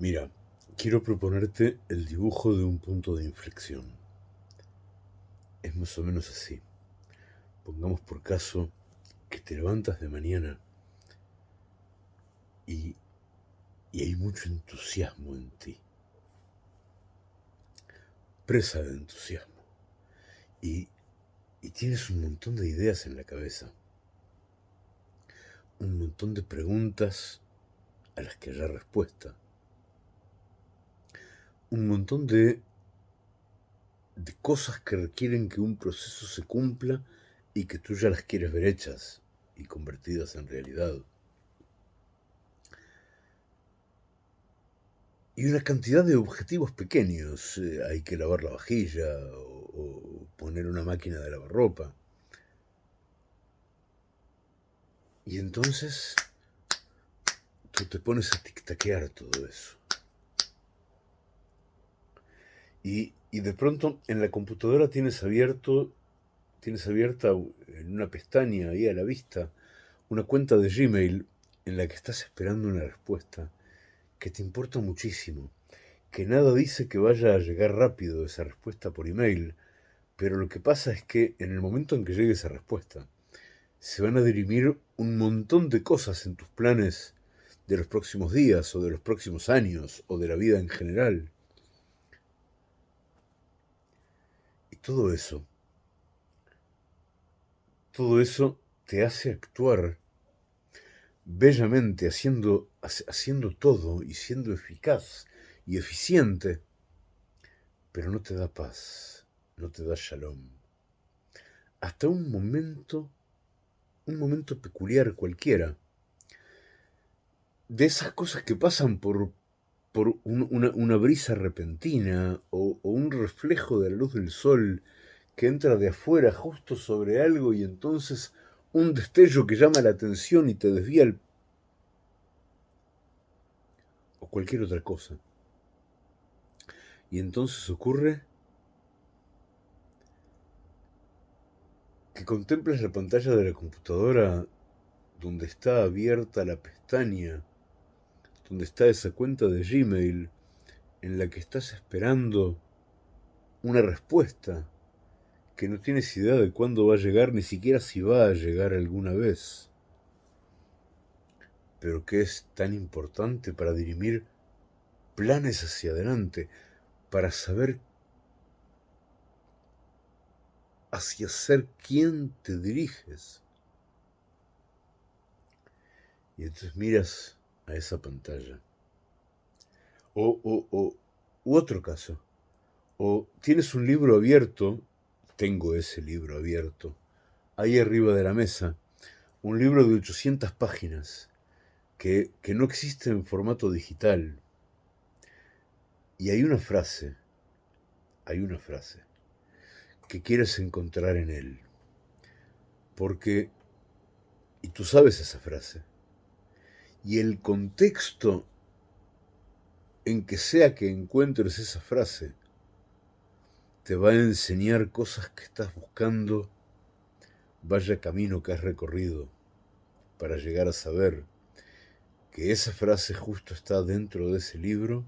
Mira, quiero proponerte el dibujo de un punto de inflexión. Es más o menos así. Pongamos por caso que te levantas de mañana y, y hay mucho entusiasmo en ti. Presa de entusiasmo. Y, y tienes un montón de ideas en la cabeza. Un montón de preguntas a las que haya respuesta un montón de, de cosas que requieren que un proceso se cumpla y que tú ya las quieres ver hechas y convertidas en realidad. Y una cantidad de objetivos pequeños. Eh, hay que lavar la vajilla o, poner una máquina de lavar ropa. Y entonces tú te pones a tic-taquear todo eso. Y, de pronto en la computadora tienes abierto, tienes abierta en una pestaña ahí a la vista, una cuenta de Gmail en la que estás esperando una respuesta que te importa muchísimo, que nada dice que vaya a llegar rápido esa respuesta por email, pero lo que pasa es que en el momento en que llegue esa respuesta, se van a dirimir un montón de cosas en tus planes de los próximos días o de los próximos años o de la vida en general. Todo eso, todo eso te hace actuar bellamente, haciendo, haciendo todo y siendo eficaz y eficiente, pero no te da paz, no te da shalom. Hasta un momento, un momento peculiar cualquiera, de esas cosas que pasan por, por una, brisa repentina o, un reflejo de la luz del sol que entra de afuera justo sobre algo y entonces un destello que llama la atención y te desvía el... o cualquier otra cosa. Y entonces ocurre que contemplas la pantalla de la computadora donde está abierta la pestaña donde está esa cuenta de Gmail en la que estás esperando una respuesta que no tienes idea de cuándo va a llegar, ni siquiera si va a llegar alguna vez, pero que es tan importante para dirimir planes hacia adelante, para saber hacia ser quien te diriges. Y entonces miras esa pantalla. O, o, o, otro caso. O tienes un libro abierto, tengo ese libro abierto, ahí arriba de la mesa, un libro de 800 páginas que, que no existe en formato digital. Y hay una frase, hay una frase que quieres encontrar en él. Porque, y tú sabes esa frase, y el contexto en que sea que encuentres esa frase te va a enseñar cosas que estás buscando, vaya camino que has recorrido para llegar a saber que esa frase justo está dentro de ese libro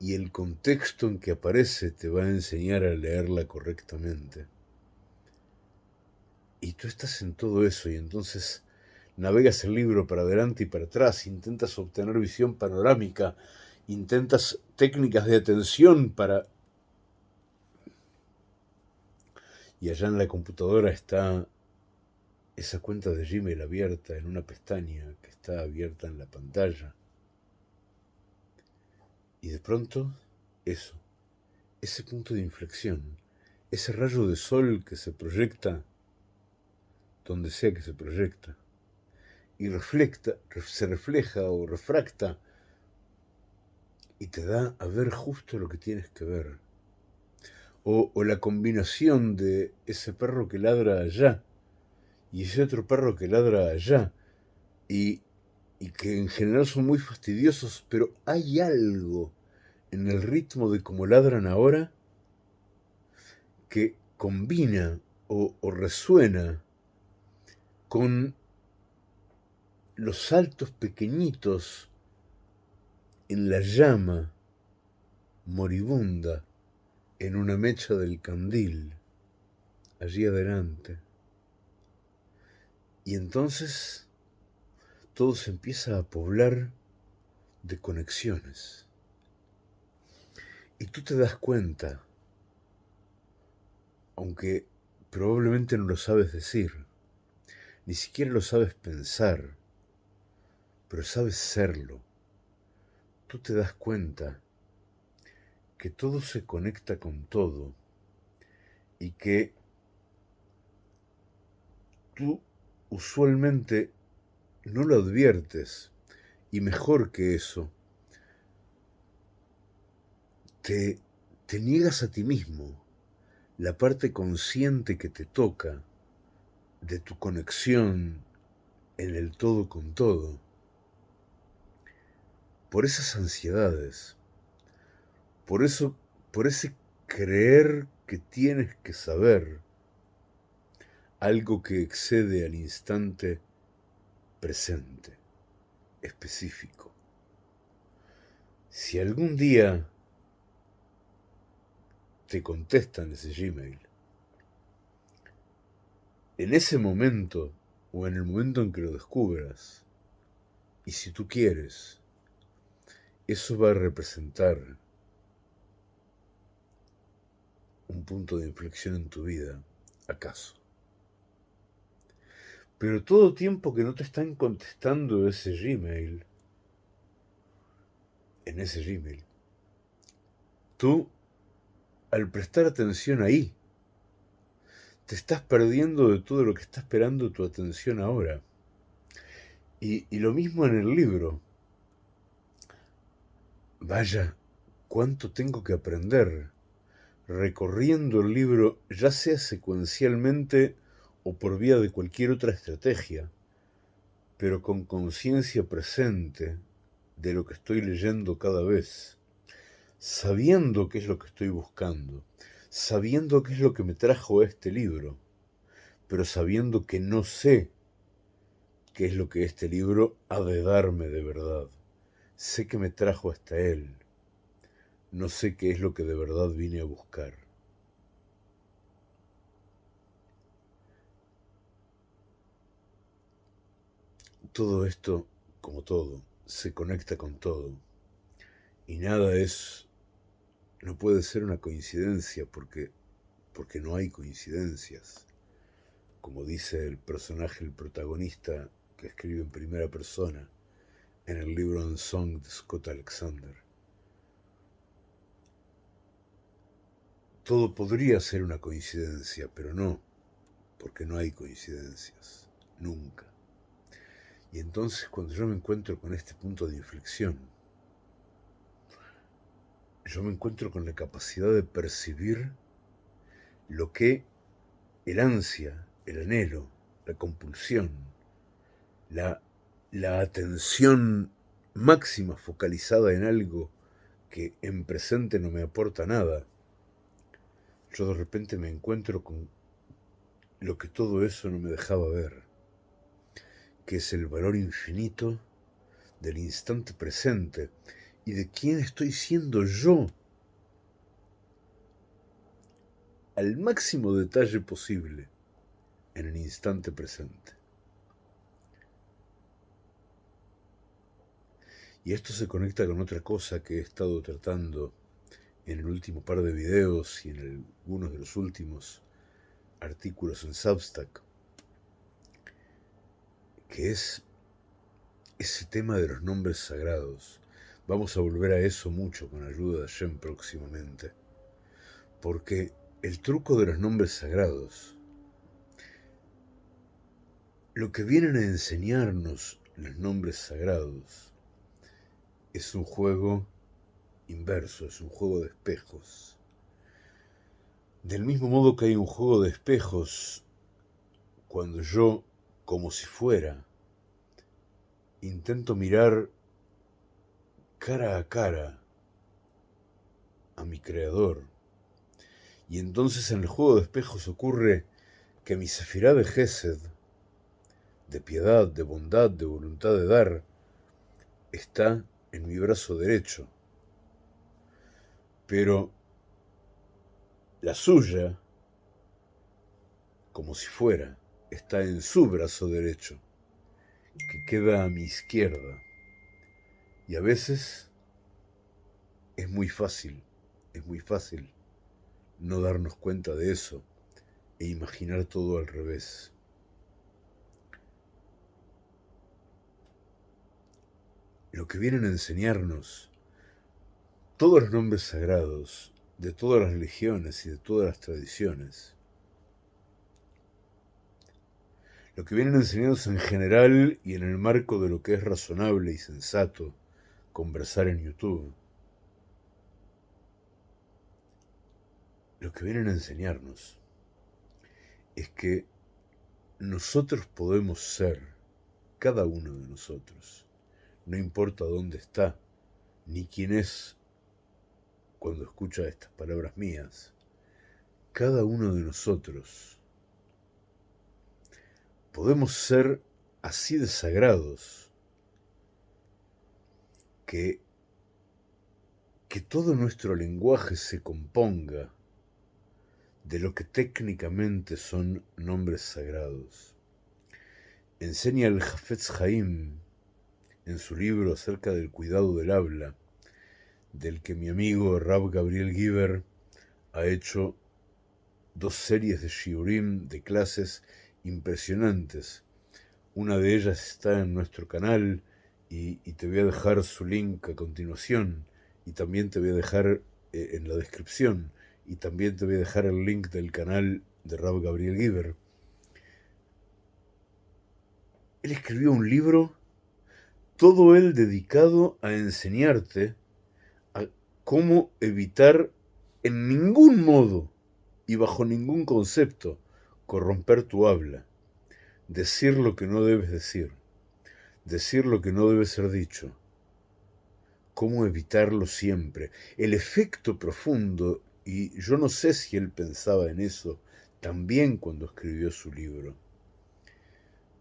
y el contexto en que aparece te va a enseñar a leerla correctamente. Y tú estás en todo eso y entonces navegas el libro para adelante y para atrás, intentas obtener visión panorámica, intentas técnicas de atención para... Y allá en la computadora está esa cuenta de Gmail abierta en una pestaña que está abierta en la pantalla. Y de pronto, eso, ese punto de inflexión, ese rayo de sol que se proyecta donde sea que se proyecta, y reflecta, se refleja o refracta y te da a ver justo lo que tienes que ver. O, o, la combinación de ese perro que ladra allá y ese otro perro que ladra allá y, y que en general son muy fastidiosos, pero hay algo en el ritmo de cómo ladran ahora que combina o, o resuena con los saltos pequeñitos en la llama moribunda en una mecha del candil, allí adelante. Y entonces todo se empieza a poblar de conexiones. Y tú te das cuenta, aunque probablemente no lo sabes decir, ni siquiera lo sabes pensar, pero sabes serlo. Tú te das cuenta que todo se conecta con todo y que tú usualmente no lo adviertes y mejor que eso, te, te niegas a ti mismo la parte consciente que te toca de tu conexión en el todo con todo, por esas ansiedades, por eso, por ese creer que tienes que saber algo que excede al instante presente, específico. Si algún día te contestan ese Gmail, en ese momento o en el momento en que lo descubras, y si tú quieres, eso va a representar un punto de inflexión en tu vida, acaso. Pero todo tiempo que no te están contestando ese Gmail, en ese Gmail, tú, al prestar atención ahí, te estás perdiendo de todo lo que está esperando tu atención ahora. Y, y lo mismo en el libro. Vaya, cuánto tengo que aprender recorriendo el libro, ya sea secuencialmente o por vía de cualquier otra estrategia, pero con conciencia presente de lo que estoy leyendo cada vez, sabiendo qué es lo que estoy buscando, sabiendo qué es lo que me trajo a este libro, pero sabiendo que no sé qué es lo que este libro ha de darme de verdad. Sé que me trajo hasta él. No sé qué es lo que de verdad vine a buscar. Todo esto, como todo, se conecta con todo. Y nada es no puede ser una coincidencia porque, porque no hay coincidencias. Como dice el personaje, el protagonista que escribe en primera persona en el libro Unsung de Scott Alexander. Todo podría ser una coincidencia, pero no, porque no hay coincidencias, nunca. Y entonces cuando yo me encuentro con este punto de inflexión, yo me encuentro con la capacidad de percibir lo que el ansia, el anhelo, la compulsión, la, la atención máxima focalizada en algo que en presente no me aporta nada, yo de repente me encuentro con lo que todo eso no me dejaba ver, que es el valor infinito del instante presente y de quién estoy siendo yo al máximo detalle posible en el instante presente. Y esto se conecta con otra cosa que he estado tratando en el último par de videos y en algunos de los últimos artículos en Substack, que es ese tema de los nombres sagrados Vamos a volver a eso mucho con ayuda de Shem próximamente. Porque el truco de los nombres sagrados, lo que vienen a enseñarnos los nombres sagrados, es un juego inverso, es un juego de espejos. Del mismo modo que hay un juego de espejos cuando yo, como si fuera, intento mirar cara a cara a mi creador. Y entonces en el juego de espejos ocurre que mi sefirá de Gesed, de piedad, de bondad, de voluntad de dar, está en mi brazo derecho, pero la suya, como si fuera, está en su brazo derecho, que queda a mi izquierda. Y a veces es muy fácil, es muy fácil no darnos cuenta de eso e imaginar todo al revés. Lo que vienen a enseñarnos todos los nombres sagrados de todas las religiones y de todas las tradiciones, lo que vienen a enseñarnos en general y en el marco de lo que es razonable y sensato conversar en YouTube, lo que vienen a enseñarnos es que nosotros podemos ser, cada uno de nosotros, no importa dónde está, ni quién es cuando escucha estas palabras mías, cada uno de nosotros podemos ser así de sagrados que, que todo nuestro lenguaje se componga de lo que técnicamente son nombres sagrados. Enseña el Jafetz Haim en su libro acerca del cuidado del habla, del que mi amigo Rab Gabriel Giver ha hecho dos series de shiurim, de clases impresionantes. Una de ellas está en nuestro canal y, te voy a dejar su link a continuación y también te voy a dejar eh, en la descripción y también te voy a dejar el link del canal de Rab Gabriel Giver. Él escribió un libro, todo él dedicado a enseñarte a cómo evitar en ningún modo y bajo ningún concepto corromper tu habla, decir lo que no debes decir, decir lo que no debe ser dicho, cómo evitarlo siempre, el efecto profundo y yo no sé si él pensaba en eso también cuando escribió su libro.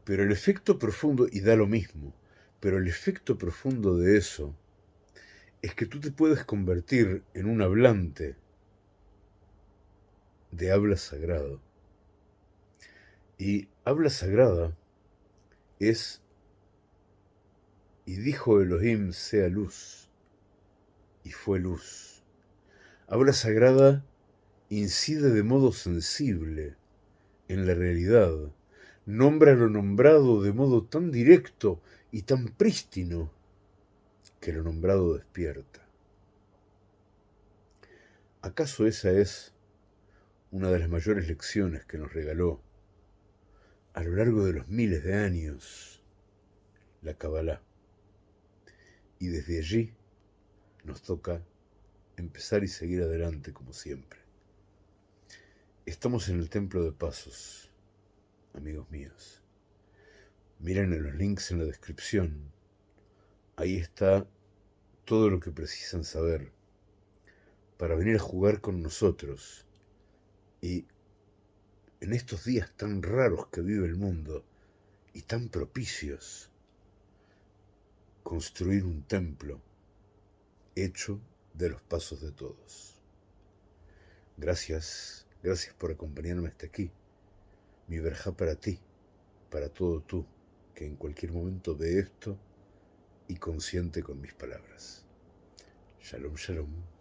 Pero el efecto profundo, y da lo mismo, pero el efecto profundo de eso es que tú te puedes convertir en un hablante de habla sagrado. Y habla sagrada es, y dijo Elohim sea luz, y fue luz. Habla sagrada incide de modo sensible en la realidad, nombra lo nombrado de modo tan directo y tan prístino que lo nombrado despierta. ¿Acaso esa es una de las mayores lecciones que nos regaló a lo largo de los miles de años la Kabbalah? Y desde allí nos toca empezar y seguir adelante como siempre. Estamos en el Templo de Pasos, amigos míos. Miren en los links en la descripción. Ahí está todo lo que precisan saber para venir a jugar con nosotros y en estos días tan raros que vive el mundo y tan propicios, construir un templo hecho de los pasos de todos. Gracias, gracias por acompañarme hasta aquí. Mi verja para ti, para todo tú, que en cualquier momento ve esto y consciente con mis palabras. Shalom, shalom.